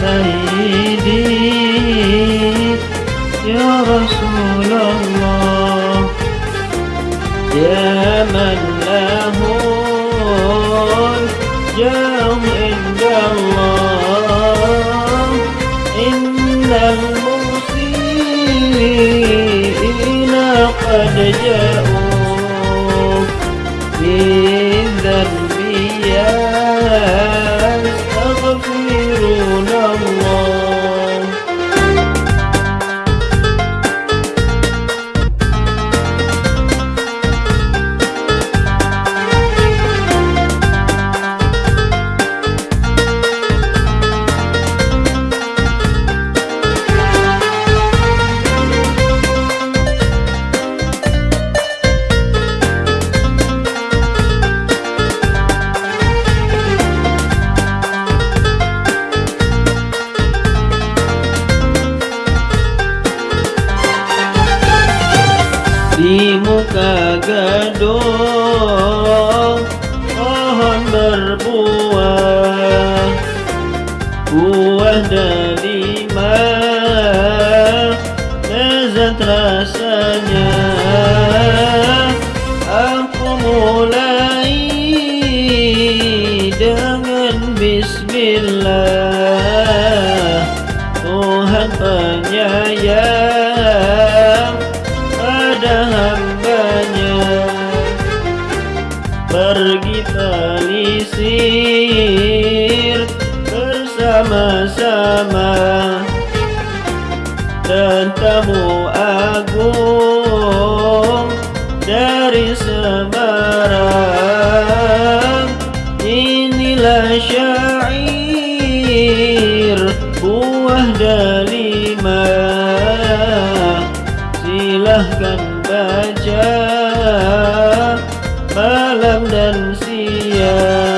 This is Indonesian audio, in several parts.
سيدي يا رسول الله. يا من له الجاه عند الله. إن المسيئين قد جاءوا mulai dengan Bismillah. Tuhan penyayang pada hambanya. Pergi telisir bersama-sama. Dan tamu agung dari Semarang Baca malam dan siang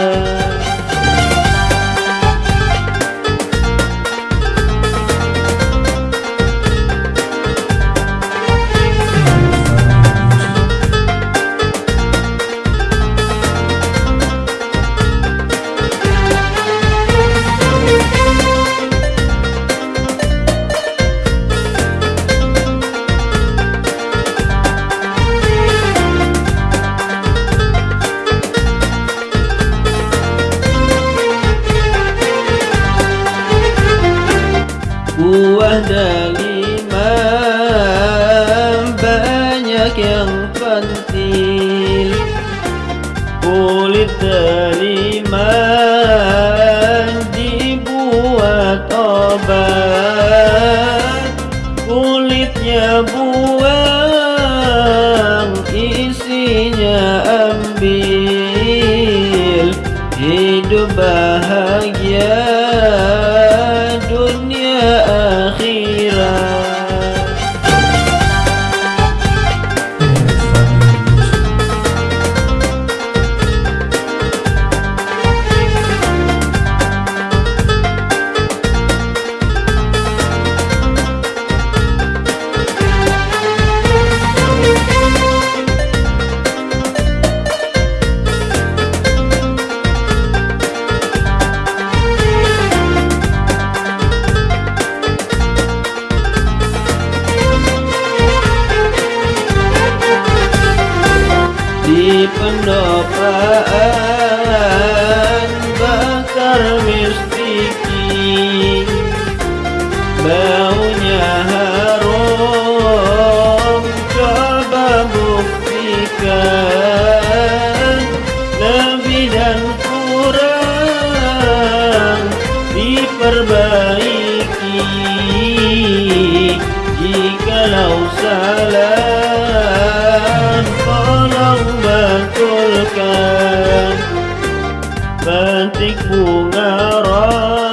yang pentil Kulit delima dibuat obat Kulitnya diperbaiki jikalau salah tolong betulkan. Petik bunga ros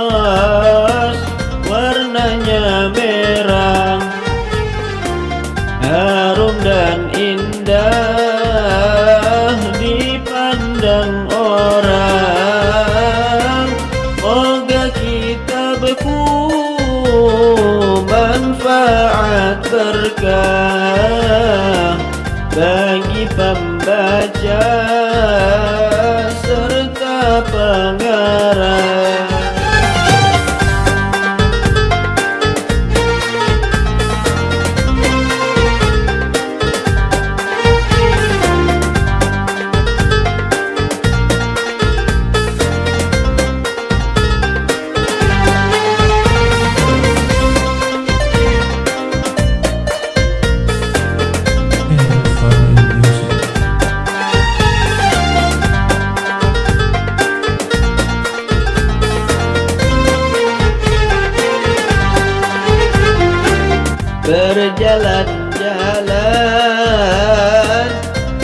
Berjalan-jalan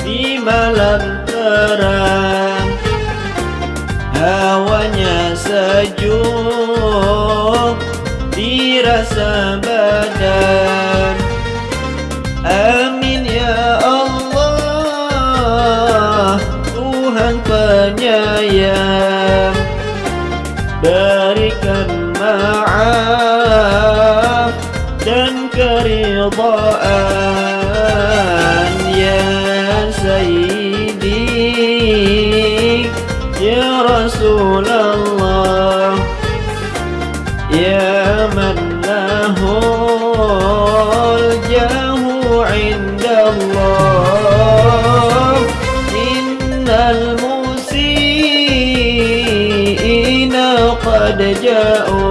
di malam terang. Hawanya sejuk dirasa رضاء يا سيدي يا رسول الله يا من له الجاه عند الله. إن المسيئين قد جاءوا